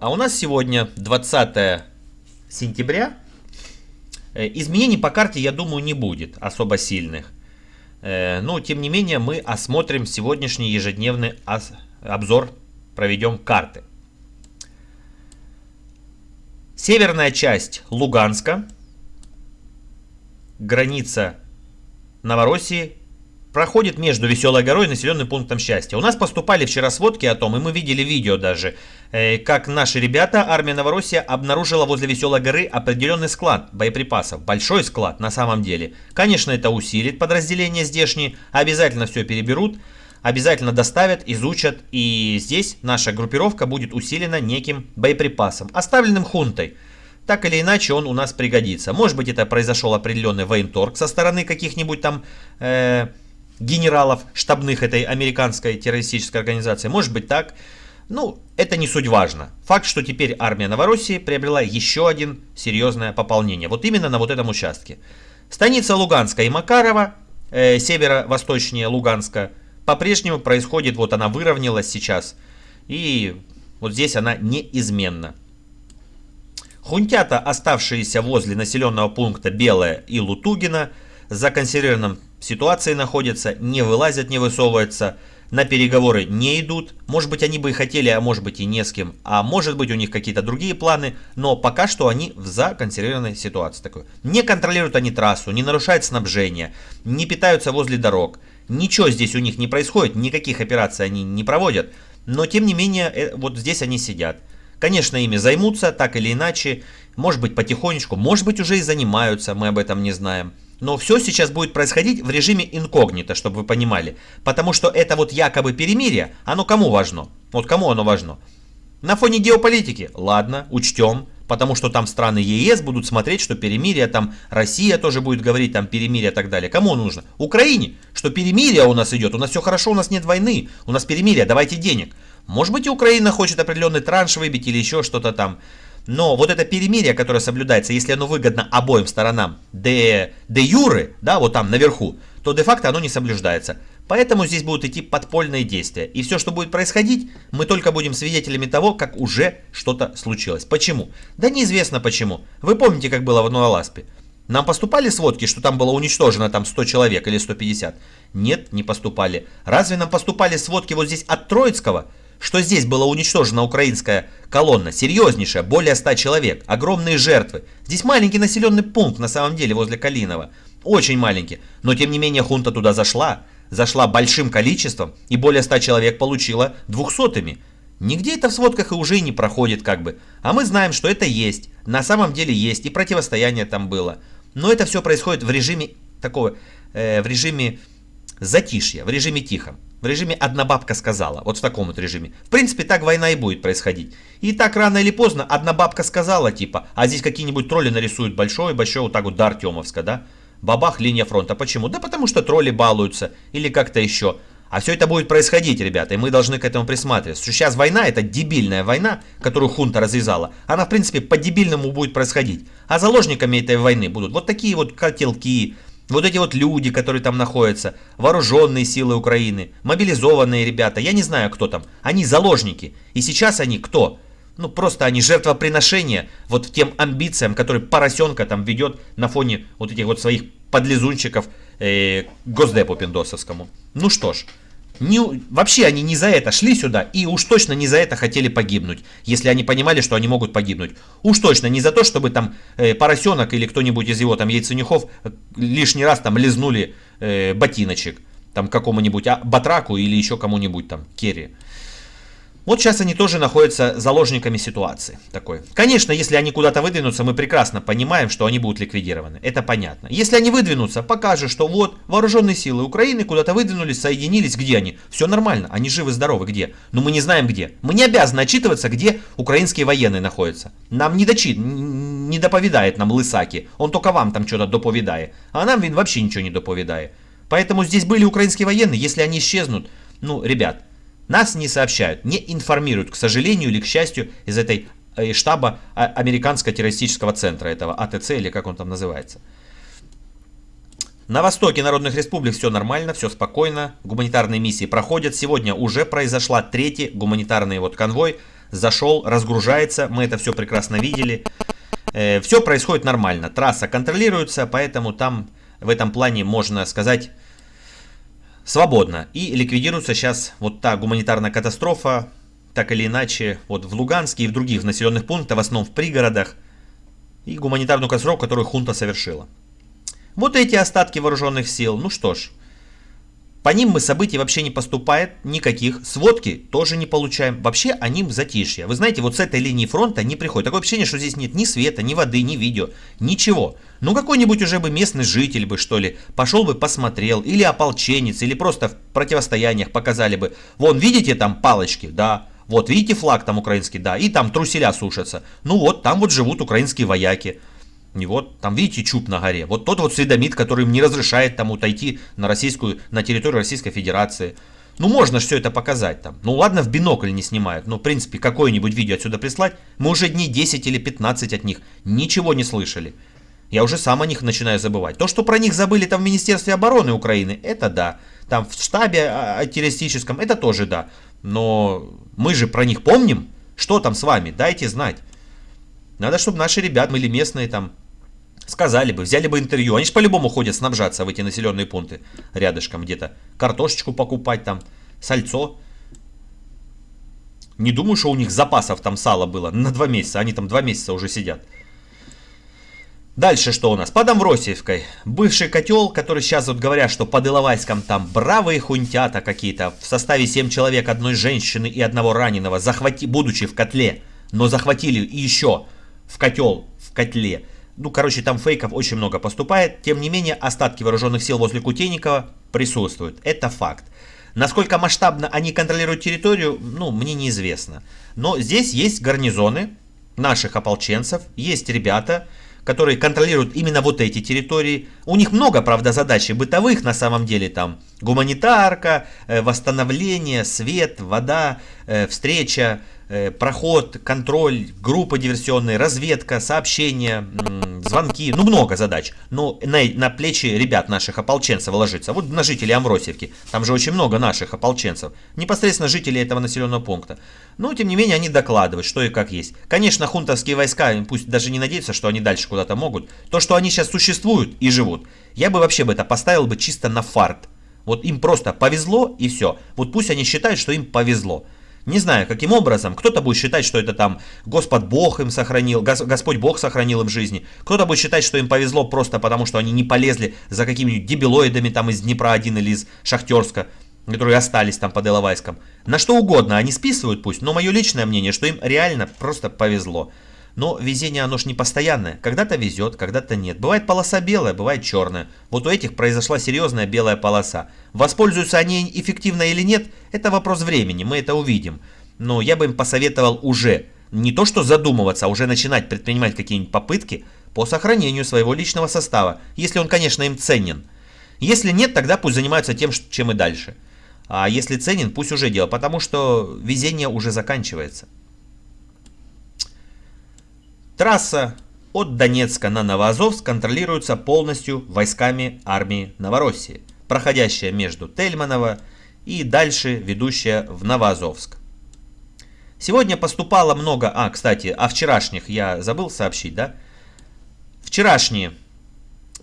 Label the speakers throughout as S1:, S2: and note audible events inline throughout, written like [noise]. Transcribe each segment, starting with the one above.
S1: А у нас сегодня 20 сентября. Э, изменений по карте, я думаю, не будет особо сильных. Э, но, тем не менее, мы осмотрим сегодняшний ежедневный обзор, проведем карты. Северная часть Луганска, граница Новороссии проходит между Веселой горой и населенным пунктом Счастья. У нас поступали вчера сводки о том, и мы видели видео даже, э, как наши ребята, армия Новороссия, обнаружила возле Веселой горы определенный склад боеприпасов. Большой склад на самом деле. Конечно, это усилит подразделения здешние, обязательно все переберут, обязательно доставят, изучат. И здесь наша группировка будет усилена неким боеприпасом, оставленным хунтой. Так или иначе он у нас пригодится. Может быть это произошел определенный военторг со стороны каких-нибудь там... Э, генералов штабных этой американской террористической организации. Может быть так. Ну, это не суть важно. Факт, что теперь армия Новороссии приобрела еще один серьезное пополнение. Вот именно на вот этом участке. Станица Луганска и Макарова, э, северо-восточнее Луганска, по-прежнему происходит, вот она выровнялась сейчас. И вот здесь она неизменна. Хунтята, оставшиеся возле населенного пункта Белая и Лутугина, законсервированном ситуации находятся, не вылазят, не высовываются, на переговоры не идут. Может быть, они бы и хотели, а может быть и не с кем. А может быть, у них какие-то другие планы. Но пока что они в законсервированной ситуации. Такой. Не контролируют они трассу, не нарушают снабжение, не питаются возле дорог. Ничего здесь у них не происходит, никаких операций они не проводят. Но, тем не менее, э, вот здесь они сидят. Конечно, ими займутся, так или иначе. Может быть, потихонечку, может быть, уже и занимаются, мы об этом не знаем. Но все сейчас будет происходить в режиме инкогнито, чтобы вы понимали. Потому что это вот якобы перемирие, оно кому важно? Вот кому оно важно? На фоне геополитики? Ладно, учтем. Потому что там страны ЕС будут смотреть, что перемирие, там Россия тоже будет говорить, там перемирие и так далее. Кому нужно? Украине, что перемирие у нас идет, у нас все хорошо, у нас нет войны, у нас перемирие, давайте денег. Может быть, Украина хочет определенный транш выбить или еще что-то там. Но вот это перемирие, которое соблюдается, если оно выгодно обоим сторонам де, де юры, да, вот там наверху, то де-факто оно не соблюдается. Поэтому здесь будут идти подпольные действия. И все, что будет происходить, мы только будем свидетелями того, как уже что-то случилось. Почему? Да неизвестно почему. Вы помните, как было в Новоласпе? Нам поступали сводки, что там было уничтожено там 100 человек или 150? Нет, не поступали. Разве нам поступали сводки вот здесь от Троицкого? Что здесь была уничтожена украинская колонна, серьезнейшая, более 100 человек, огромные жертвы. Здесь маленький населенный пункт на самом деле возле Калинова, очень маленький, но тем не менее хунта туда зашла, зашла большим количеством и более 100 человек получила двухсотыми. Нигде это в сводках и уже не проходит как бы, а мы знаем, что это есть, на самом деле есть и противостояние там было. Но это все происходит в режиме такого, э, в режиме затишья, в режиме тихом. В режиме «одна бабка сказала». Вот в таком вот режиме. В принципе, так война и будет происходить. И так рано или поздно одна бабка сказала, типа, а здесь какие-нибудь тролли нарисуют большой-большой вот так вот до Артемовска, да? Бабах, линия фронта. Почему? Да потому что тролли балуются. Или как-то еще. А все это будет происходить, ребята, и мы должны к этому присматриваться. Сейчас война, это дебильная война, которую хунта развязала. Она, в принципе, по-дебильному будет происходить. А заложниками этой войны будут вот такие вот котелки, вот эти вот люди, которые там находятся, вооруженные силы Украины, мобилизованные ребята, я не знаю, кто там, они заложники. И сейчас они кто? Ну, просто они жертвоприношения вот тем амбициям, которые поросенка там ведет на фоне вот этих вот своих подлизунчиков э, Госдепу Пиндосовскому. Ну что ж, не, вообще они не за это шли сюда и уж точно не за это хотели погибнуть, если они понимали, что они могут погибнуть. Уж точно не за то, чтобы там э, поросенок или кто-нибудь из его там яйценюхов э, лишний раз там лизнули э, ботиночек там какому-нибудь а, батраку или еще кому-нибудь там керри. Вот сейчас они тоже находятся заложниками ситуации такой. Конечно, если они куда-то выдвинутся, мы прекрасно понимаем, что они будут ликвидированы. Это понятно. Если они выдвинутся, покажет, что вот вооруженные силы Украины куда-то выдвинулись, соединились. Где они? Все нормально, они живы-здоровы. Где? Но мы не знаем где. Мы не обязаны отчитываться, где украинские военные находятся. Нам не дочит, не доповедает нам Лысаки. Он только вам там что-то доповедает. А нам вообще ничего не доповедает. Поэтому здесь были украинские военные, если они исчезнут, ну, ребят, нас не сообщают, не информируют, к сожалению или к счастью, из этой э, штаба а, американского террористического центра, этого АТЦ или как он там называется. На востоке народных республик все нормально, все спокойно, гуманитарные миссии проходят. Сегодня уже произошла третий гуманитарный вот конвой зашел, разгружается, мы это все прекрасно видели. Э, все происходит нормально, трасса контролируется, поэтому там в этом плане можно сказать свободно. И ликвидируется сейчас вот та гуманитарная катастрофа, так или иначе, вот в Луганске и в других населенных пунктах, в основном в пригородах, и гуманитарную катастрофу, которую хунта совершила. Вот эти остатки вооруженных сил, ну что ж, по ним мы событий вообще не поступает никаких. Сводки тоже не получаем. Вообще они в затишье. Вы знаете, вот с этой линии фронта не приходит. Такое ощущение, что здесь нет ни света, ни воды, ни видео. Ничего. Ну какой-нибудь уже бы местный житель бы, что ли, пошел бы посмотрел. Или ополченец, или просто в противостояниях показали бы. Вон, видите там палочки? Да. Вот, видите флаг там украинский? Да. И там труселя сушатся. Ну вот, там вот живут украинские вояки. И вот, там видите чуб на горе. Вот тот вот сведомит, который им не разрешает там отойти на российскую, на территорию Российской Федерации. Ну, можно все это показать там. Ну, ладно, в бинокль не снимают. Но, в принципе, какое-нибудь видео отсюда прислать. Мы уже дней 10 или 15 от них ничего не слышали. Я уже сам о них начинаю забывать. То, что про них забыли там в Министерстве обороны Украины, это да. Там в штабе а, террористическом, это тоже да. Но мы же про них помним. Что там с вами? Дайте знать. Надо, чтобы наши ребята были местные там сказали бы, взяли бы интервью. Они же по-любому ходят снабжаться в эти населенные пункты рядышком где-то. Картошечку покупать там, сальцо. Не думаю, что у них запасов там сала было на два месяца. Они там два месяца уже сидят. Дальше что у нас? Под Амвросиевкой. Бывший котел, который сейчас вот говорят, что под Иловайском там бравые хунтята какие-то. В составе 7 человек, одной женщины и одного раненого, захвати, будучи в котле. Но захватили еще в котел, в котле. Ну, короче, там фейков очень много поступает. Тем не менее, остатки вооруженных сил возле Кутейникова присутствуют. Это факт. Насколько масштабно они контролируют территорию, ну, мне неизвестно. Но здесь есть гарнизоны наших ополченцев, есть ребята, которые контролируют именно вот эти территории. У них много, правда, задач бытовых на самом деле. Там гуманитарка, э, восстановление, свет, вода, э, встреча, проход, контроль, группа диверсионная, разведка, сообщения, звонки, ну много задач. Но на, на плечи ребят наших ополченцев ложится. Вот на жителей Амросевки, там же очень много наших ополченцев, непосредственно жителей этого населенного пункта. Но тем не менее они докладывают, что и как есть. Конечно, хунтовские войска, пусть даже не надеются, что они дальше куда-то могут. То, что они сейчас существуют и живут, я бы вообще бы это поставил бы чисто на фарт. Вот им просто повезло и все. Вот пусть они считают, что им повезло. Не знаю, каким образом. Кто-то будет считать, что это там Господь Бог им сохранил, Господь Бог сохранил им жизни. Кто-то будет считать, что им повезло просто потому, что они не полезли за какими-нибудь дебилоидами там из Днепра-1 или из Шахтерска, которые остались там под Иловайском. На что угодно они списывают пусть, но мое личное мнение, что им реально просто повезло. Но везение оно ж не постоянное. Когда-то везет, когда-то нет. Бывает полоса белая, бывает черная. Вот у этих произошла серьезная белая полоса. Воспользуются они эффективно или нет, это вопрос времени, мы это увидим. Но я бы им посоветовал уже, не то что задумываться, а уже начинать предпринимать какие-нибудь попытки по сохранению своего личного состава, если он, конечно, им ценен. Если нет, тогда пусть занимаются тем, чем и дальше. А если ценен, пусть уже дело, потому что везение уже заканчивается. Трасса от Донецка на Новоазовск контролируется полностью войсками армии Новороссии, проходящая между Тельманово и дальше ведущая в Новоазовск. Сегодня поступало много... А, кстати, о вчерашних я забыл сообщить, да? Вчерашние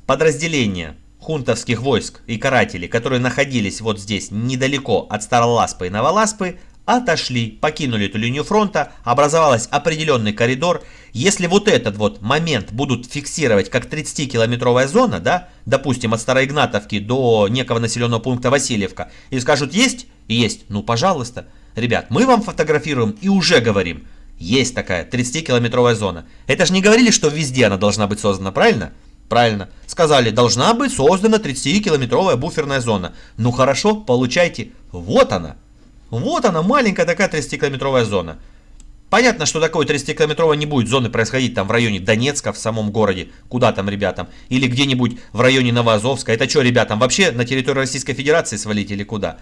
S1: подразделения хунтовских войск и карателей, которые находились вот здесь, недалеко от Староласпы и Новоласпы, отошли, покинули эту линию фронта, образовался определенный коридор. Если вот этот вот момент будут фиксировать как 30-километровая зона, да, допустим, от Староигнатовки до некого населенного пункта Васильевка, и скажут есть, есть, ну пожалуйста, ребят, мы вам фотографируем и уже говорим, есть такая 30-километровая зона. Это же не говорили, что везде она должна быть создана, правильно? Правильно. Сказали, должна быть создана 30-километровая буферная зона. Ну хорошо, получайте. Вот она. Вот она, маленькая такая 30-километровая зона. Понятно, что такой 30-километровой не будет зоны происходить там в районе Донецка, в самом городе. Куда там, ребятам? Или где-нибудь в районе Новоазовска. Это что, ребятам, вообще на территорию Российской Федерации свалить или куда?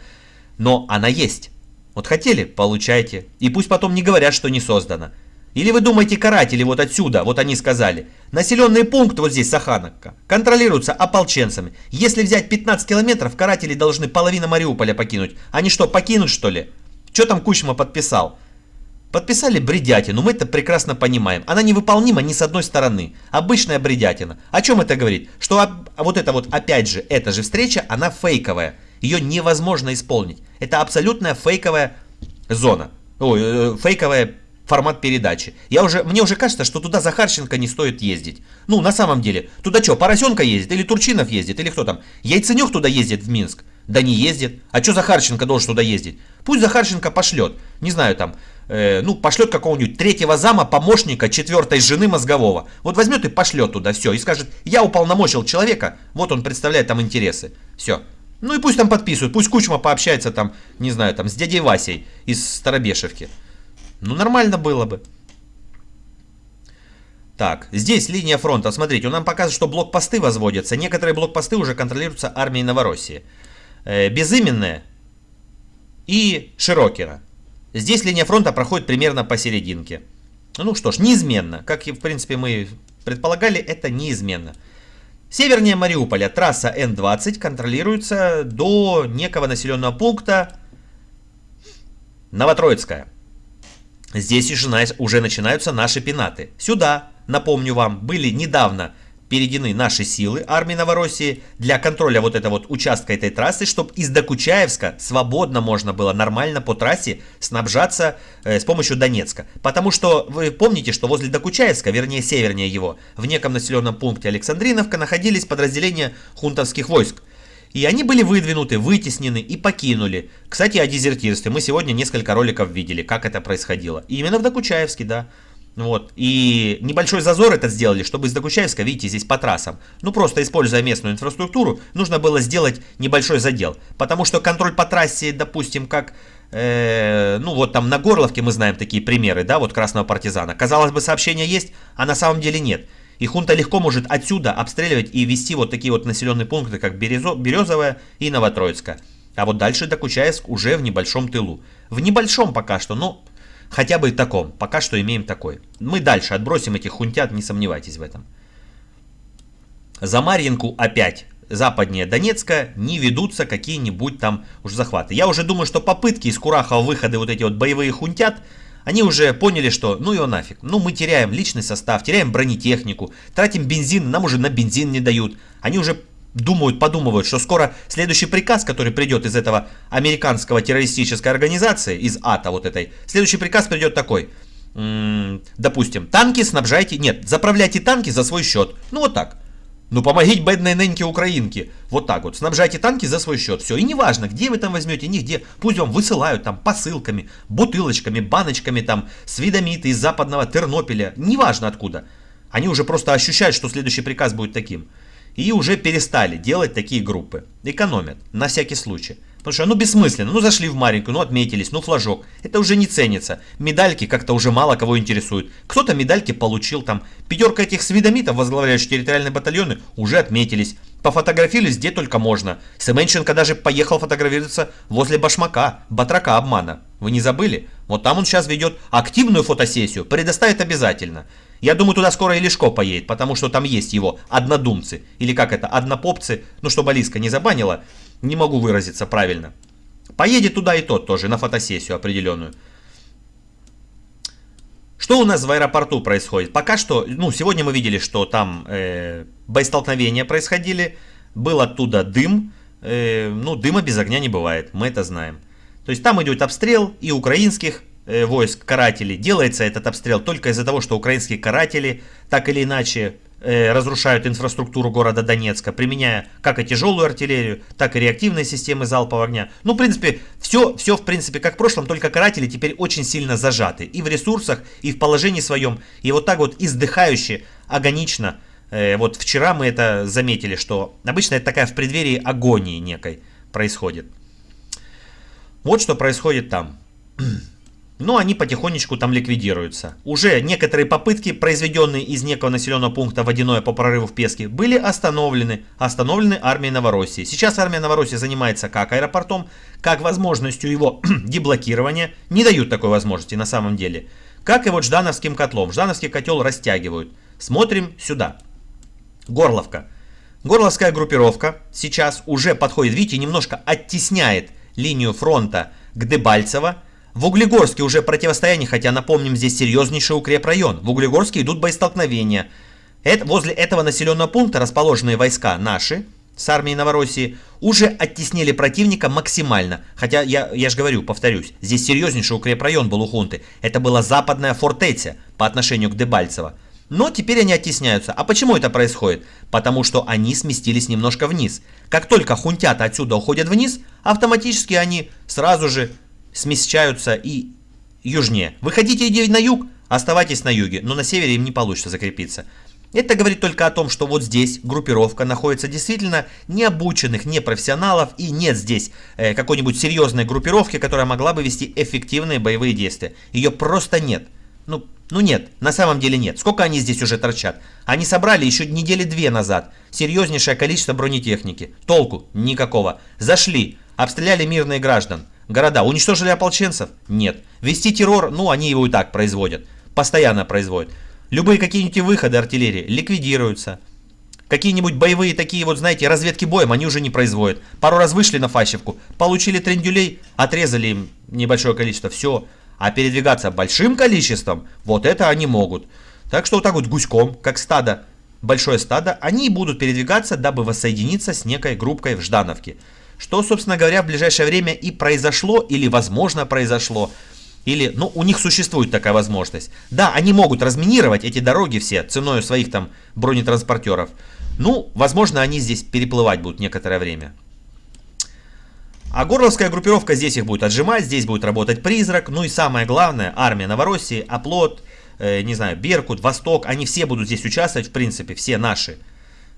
S1: Но она есть. Вот хотели? Получайте. И пусть потом не говорят, что не создано. Или вы думаете, каратели вот отсюда, вот они сказали, населенный пункт вот здесь, Сахановка, контролируется ополченцами. Если взять 15 километров, каратели должны половину Мариуполя покинуть. Они что, покинут что ли? Что там Кучма подписал? Подписали бредятину, мы это прекрасно понимаем. Она невыполнима ни с одной стороны. Обычная бредятина. О чем это говорит? Что а вот это вот, опять же, эта же встреча, она фейковая. Ее невозможно исполнить. Это абсолютная фейковая зона. Ой, э, фейковая формат передачи. Я уже, мне уже кажется, что туда Захарченко не стоит ездить. Ну, на самом деле, туда что, Поросенка ездит, или Турчинов ездит, или кто там? Яйценюк туда ездит в Минск? Да не ездит. А что Захарченко должен туда ездить? Пусть Захарченко пошлет. Не знаю, там, э, ну, пошлет какого-нибудь третьего зама, помощника четвертой жены мозгового. Вот возьмет и пошлет туда все. И скажет, я уполномочил человека, вот он представляет там интересы. Все. Ну и пусть там подписывают. Пусть Кучма пообщается там, не знаю, там, с дядей Васей из Старобешевки. Ну, нормально было бы. Так, здесь линия фронта. Смотрите, он нам показывает, что блокпосты возводятся. Некоторые блокпосты уже контролируются армией Новороссии. Э, безыменная и Широкера. Здесь линия фронта проходит примерно посерединке. Ну что ж, неизменно. Как и в принципе мы предполагали, это неизменно. Севернее Мариуполя трасса Н-20 контролируется до некого населенного пункта Новотроицкая. Здесь уже начинаются наши пенаты. Сюда, напомню вам, были недавно переведены наши силы армии Новороссии для контроля вот этого вот участка этой трассы, чтобы из Докучаевска свободно можно было нормально по трассе снабжаться э, с помощью Донецка. Потому что вы помните, что возле Докучаевска, вернее севернее его, в неком населенном пункте Александриновка находились подразделения хунтовских войск. И они были выдвинуты, вытеснены и покинули. Кстати, о дезертирстве. Мы сегодня несколько роликов видели, как это происходило. И именно в Докучаевске, да. Вот. И небольшой зазор это сделали, чтобы из Докучаевска, видите, здесь по трассам. Ну, просто используя местную инфраструктуру, нужно было сделать небольшой задел. Потому что контроль по трассе, допустим, как... Э, ну, вот там на Горловке мы знаем такие примеры, да, вот Красного Партизана. Казалось бы, сообщение есть, а на самом деле нет. И хунта легко может отсюда обстреливать и вести вот такие вот населенные пункты, как Березо, Березовая и Новотроицкая. А вот дальше Докучаевск уже в небольшом тылу. В небольшом пока что, но Хотя бы и таком. Пока что имеем такой. Мы дальше отбросим этих хунтят, не сомневайтесь в этом. За Марьинку опять западнее Донецка не ведутся какие-нибудь там уж захваты. Я уже думаю, что попытки из Курахова выходы вот эти вот боевые хунтят, они уже поняли, что ну его нафиг. Ну мы теряем личный состав, теряем бронетехнику, тратим бензин, нам уже на бензин не дают. Они уже думают, подумывают, что скоро следующий приказ, который придет из этого американского террористической организации, из АТА вот этой, следующий приказ придет такой. допустим, танки снабжайте, нет, заправляйте танки за свой счет. Ну вот так. Ну помогите бедной неньке украинке. Вот так вот. Снабжайте танки за свой счет. Все. И неважно, где вы там возьмете, нигде. Пусть вам высылают там посылками, бутылочками, баночками там, с из западного Тернополя. Неважно откуда. Они уже просто ощущают, что следующий приказ будет таким. И уже перестали делать такие группы. Экономят, на всякий случай. Потому что, ну, бессмысленно. Ну, зашли в маленькую, ну, отметились, ну, флажок. Это уже не ценится. Медальки как-то уже мало кого интересуют. Кто-то медальки получил там. Пятерка этих свидомитов, возглавляющих территориальные батальоны, уже отметились. Пофотографировались где только можно. Семенченко даже поехал фотографироваться возле башмака, батрака обмана. Вы не забыли? Вот там он сейчас ведет активную фотосессию, предоставит обязательно. Я думаю, туда скоро и Лешко поедет, потому что там есть его однодумцы. Или как это, однопопцы, ну чтобы Алиска не забанила, не могу выразиться правильно. Поедет туда и тот тоже, на фотосессию определенную. Что у нас в аэропорту происходит? Пока что, ну, сегодня мы видели, что там э, боестолкновения происходили, был оттуда дым, э, ну, дыма без огня не бывает, мы это знаем. То есть там идет обстрел и украинских Э, войск карателей. Делается этот обстрел только из-за того, что украинские каратели так или иначе разрушают инфраструктуру города Донецка, применяя как и тяжелую артиллерию, так и реактивные системы залпового огня. Ну, в принципе, все, все в принципе как в прошлом, только каратели теперь очень сильно зажаты и в ресурсах, и в положении своем, и вот так вот издыхающе, агонично. Э, вот вчера мы это заметили, что обычно это такая в преддверии агонии некой происходит. Вот что происходит там. [clears throat] но они потихонечку там ликвидируются. Уже некоторые попытки, произведенные из некого населенного пункта водяное по прорыву в Песке, были остановлены, остановлены армией Новороссии. Сейчас армия Новороссии занимается как аэропортом, как возможностью его [clears throat] деблокирования, не дают такой возможности на самом деле, как и вот Ждановским котлом. Ждановский котел растягивают. Смотрим сюда. Горловка. Горловская группировка сейчас уже подходит, видите, немножко оттесняет линию фронта к Дебальцево, В Углегорске уже противостояние, хотя напомним, здесь серьезнейший укрепрайон. В Углегорске идут боестолкновения. Это, возле этого населенного пункта расположенные войска наши, с армией Новороссии, уже оттеснили противника максимально. Хотя, я, я же говорю, повторюсь, здесь серьезнейший укрепрайон был у хунты. Это была западная фортеця по отношению к Дебальцево. Но теперь они оттесняются. А почему это происходит? Потому что они сместились немножко вниз. Как только хунтята отсюда уходят вниз, автоматически они сразу же смещаются и южнее. Вы хотите на юг? Оставайтесь на юге, но на севере им не получится закрепиться. Это говорит только о том, что вот здесь группировка находится действительно необученных, непрофессионалов и нет здесь э, какой-нибудь серьезной группировки, которая могла бы вести эффективные боевые действия. Ее просто нет. Ну, ну нет, на самом деле нет. Сколько они здесь уже торчат? Они собрали еще недели две назад серьезнейшее количество бронетехники. Толку? Никакого. Зашли, обстреляли мирные граждан. Города уничтожили ополченцев? Нет. Вести террор? Ну, они его и так производят. Постоянно производят. Любые какие-нибудь выходы артиллерии ликвидируются. Какие-нибудь боевые такие вот, знаете, разведки боем они уже не производят. Пару раз вышли на фащевку, получили трендюлей, отрезали им небольшое количество, все. А передвигаться большим количеством, вот это они могут. Так что вот так вот гуськом, как стадо, большое стадо, они будут передвигаться, дабы воссоединиться с некой группкой в Ждановке. Что, собственно говоря, в ближайшее время и произошло, или возможно произошло. Или, ну, у них существует такая возможность. Да, они могут разминировать эти дороги все ценой своих там бронетранспортеров. Ну, возможно, они здесь переплывать будут некоторое время. А горловская группировка здесь их будет отжимать, здесь будет работать призрак. Ну и самое главное, армия Новороссии, Оплот, э, не знаю, Беркут, Восток, они все будут здесь участвовать, в принципе, все наши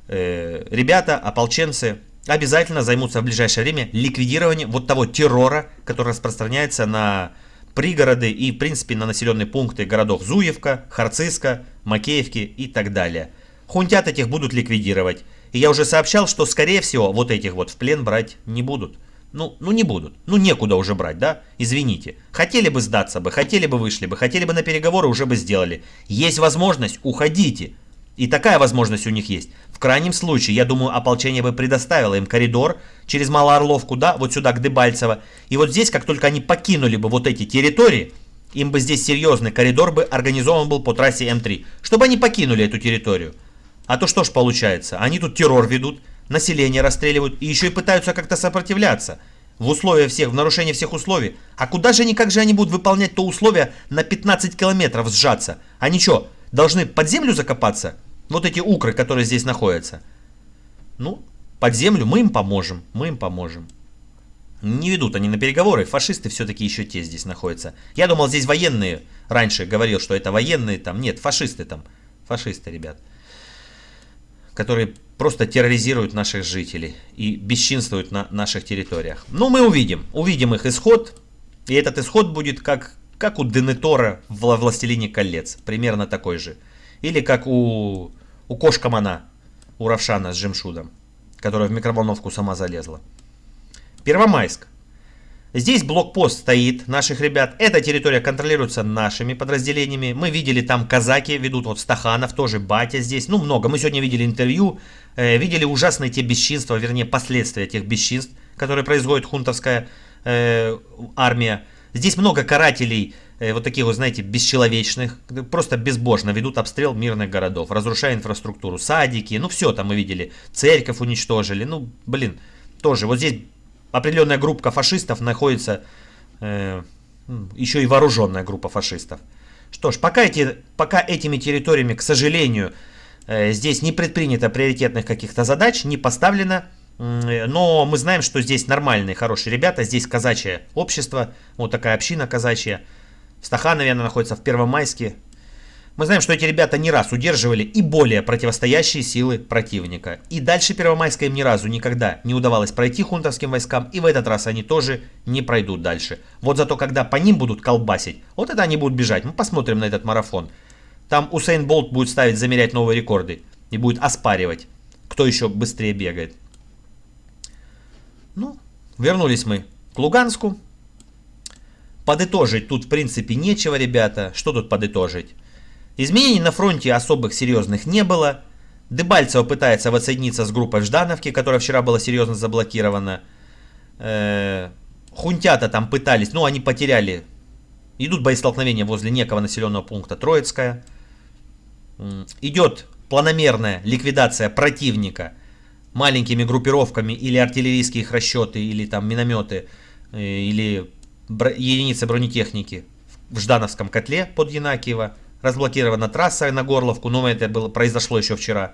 S1: э, ребята, ополченцы, обязательно займутся в ближайшее время ликвидированием вот того террора, который распространяется на пригороды и, в принципе, на населенные пункты городов Зуевка, Харциска, Макеевки и так далее. Хунтят этих будут ликвидировать. И я уже сообщал, что, скорее всего, вот этих вот в плен брать не будут. Ну, ну не будут. Ну некуда уже брать, да? Извините. Хотели бы сдаться бы, хотели бы вышли бы, хотели бы на переговоры, уже бы сделали. Есть возможность, уходите. И такая возможность у них есть. В крайнем случае, я думаю, ополчение бы предоставило им коридор через Малоорловку, да, вот сюда, к Дебальцево. И вот здесь, как только они покинули бы вот эти территории, им бы здесь серьезный коридор бы организован был по трассе М3, чтобы они покинули эту территорию. А то что ж получается, они тут террор ведут, население расстреливают и еще и пытаются как-то сопротивляться. В условиях всех, в нарушении всех условий. А куда же они, как же они будут выполнять то условие на 15 километров сжаться? Они что, должны под землю закопаться? Вот эти укры, которые здесь находятся. Ну, под землю мы им поможем. Мы им поможем. Не ведут они на переговоры. Фашисты все-таки еще те здесь находятся. Я думал, здесь военные. Раньше говорил, что это военные там. Нет, фашисты там. Фашисты, ребят. Которые просто терроризируют наших жителей. И бесчинствуют на наших территориях. Ну, мы увидим. Увидим их исход. И этот исход будет как, как у Денетора в «Властелине колец». Примерно такой же. Или как у, у Кошкамана, у Равшана с Жемшудом, которая в микроволновку сама залезла. Первомайск. Здесь блокпост стоит наших ребят. Эта территория контролируется нашими подразделениями. Мы видели там казаки ведут, вот Стаханов тоже, Батя здесь. Ну, много. Мы сегодня видели интервью, э, видели ужасные те бесчинства, вернее, последствия тех бесчинств, которые производит хунтовская э, армия. Здесь много карателей, вот таких вот, знаете, бесчеловечных, просто безбожно ведут обстрел мирных городов, разрушая инфраструктуру, садики, ну все там мы видели, церковь уничтожили, ну, блин, тоже. Вот здесь определенная группа фашистов находится, э, еще и вооруженная группа фашистов. Что ж, пока, эти, пока этими территориями, к сожалению, э, здесь не предпринято приоритетных каких-то задач, не поставлено, э, но мы знаем, что здесь нормальные, хорошие ребята, здесь казачье общество, вот такая община казачья, Стаханове она находится в Первомайске. Мы знаем, что эти ребята не раз удерживали и более противостоящие силы противника. И дальше Первомайска им ни разу никогда не удавалось пройти хунтовским войскам, и в этот раз они тоже не пройдут дальше. Вот зато когда по ним будут колбасить, вот это они будут бежать. Мы посмотрим на этот марафон. Там Усейн Болт будет ставить, замерять новые рекорды и будет оспаривать, кто еще быстрее бегает. Ну, вернулись мы к Луганску. Подытожить тут в принципе нечего, ребята. Что тут подытожить? Изменений на фронте особых серьезных не было. Дебальцево пытается воссоединиться с группой в Ждановке, которая вчера была серьезно заблокирована. Э Хунтята там пытались, ну они потеряли Идут боестолкновения возле некого населенного пункта Троицкая. Идет планомерная ликвидация противника маленькими группировками или артиллерийские расчеты, или там минометы, э, или единицы бронетехники в Ждановском котле под Янакиево. Разблокирована трасса на Горловку, но это было, произошло еще вчера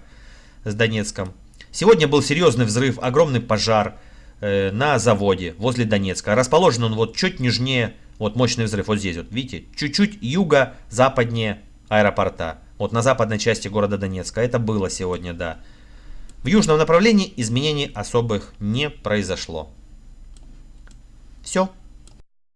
S1: с Донецком. Сегодня был серьезный взрыв, огромный пожар э, на заводе возле Донецка. Расположен он вот чуть нижнее, вот мощный взрыв вот здесь вот, видите, чуть-чуть юго-западнее аэропорта. Вот на западной части города Донецка. Это было сегодня, да. В южном направлении изменений особых не произошло. Все.